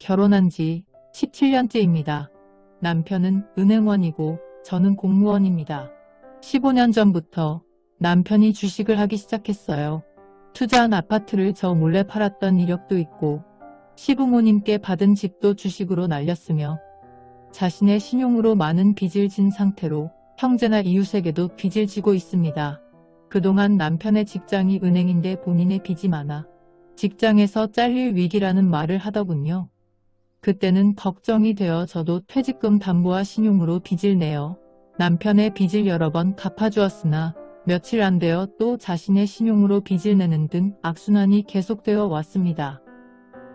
결혼한 지 17년째입니다. 남편은 은행원이고 저는 공무원입니다. 15년 전부터 남편이 주식을 하기 시작했어요. 투자한 아파트를 저 몰래 팔았던 이력도 있고 시부모님께 받은 집도 주식으로 날렸으며 자신의 신용으로 많은 빚을 진 상태로 형제나 이웃에게도 빚을 지고 있습니다. 그동안 남편의 직장이 은행인데 본인의 빚이 많아 직장에서 잘릴 위기라는 말을 하더군요. 그때는 걱정이 되어 저도 퇴직금 담보와 신용으로 빚을 내어 남편의 빚을 여러 번 갚아주었으나 며칠 안 되어 또 자신의 신용으로 빚을 내는 등 악순환이 계속되어 왔습니다.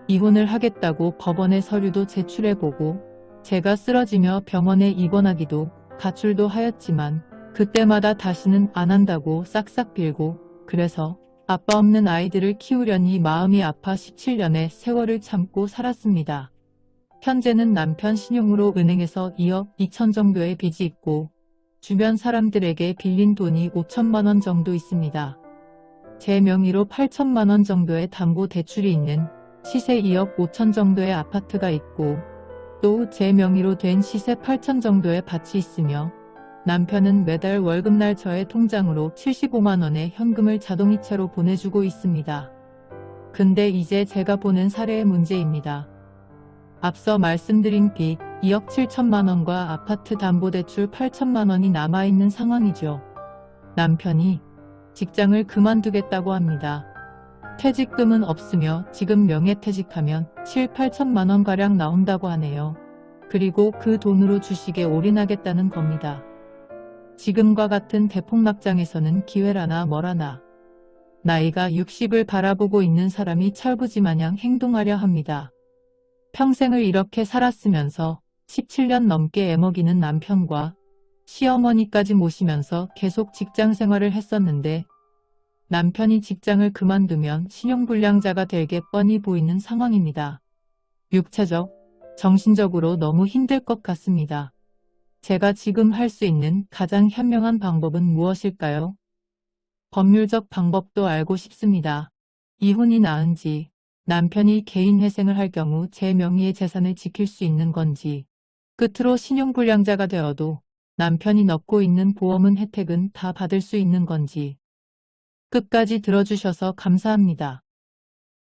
이혼을 하겠다고 법원에 서류도 제출해보고 제가 쓰러지며 병원에 입원하기도 가출도 하였지만 그때마다 다시는 안 한다고 싹싹 빌고 그래서 아빠 없는 아이들을 키우려니 마음이 아파 17년의 세월을 참고 살았습니다. 현재는 남편 신용으로 은행에서 2억 2천 정도의 빚이 있고 주변 사람들에게 빌린 돈이 5천만 원 정도 있습니다. 제 명의로 8천만 원 정도의 담보 대출이 있는 시세 2억 5천 정도의 아파트가 있고 또 제 명의로 된 시세 8천 정도의 밭이 있으며 남편은 매달 월급날 저의 통장으로 75만 원의 현금을 자동이체로 보내주고 있습니다. 근데 이제 제가 보는 사례의 문제입니다. 앞서 말씀드린 빚 2억 7천만 원과 아파트 담보대출 8천만 원이 남아있는 상황이죠. 남편이 직장을 그만두겠다고 합니다. 퇴직금은 없으며 지금 명예퇴직하면 7, 8천만 원가량 나온다고 하네요. 그리고 그 돈으로 주식에 올인하겠다는 겁니다. 지금과 같은 대폭락장에서는 기회라나 뭐라나 나이가 60을 바라보고 있는 사람이 철부지마냥 행동하려 합니다. 평생을 이렇게 살았으면서 17년 넘게 애먹이는 남편과 시어머니까지 모시면서 계속 직장 생활을 했었는데 남편이 직장을 그만두면 신용불량자가 되게 뻔히 보이는 상황입니다. 육체적, 정신적으로 너무 힘들 것 같습니다. 제가 지금 할 수 있는 가장 현명한 방법은 무엇일까요? 법률적 방법도 알고 싶습니다. 이혼이 나은지, 남편이 개인회생을 할 경우 제 명의의 재산을 지킬 수 있는 건지, 끝으로 신용불량자가 되어도 남편이 넣고 있는 보험은 혜택은 다 받을 수 있는 건지, 끝까지 들어주셔서 감사합니다.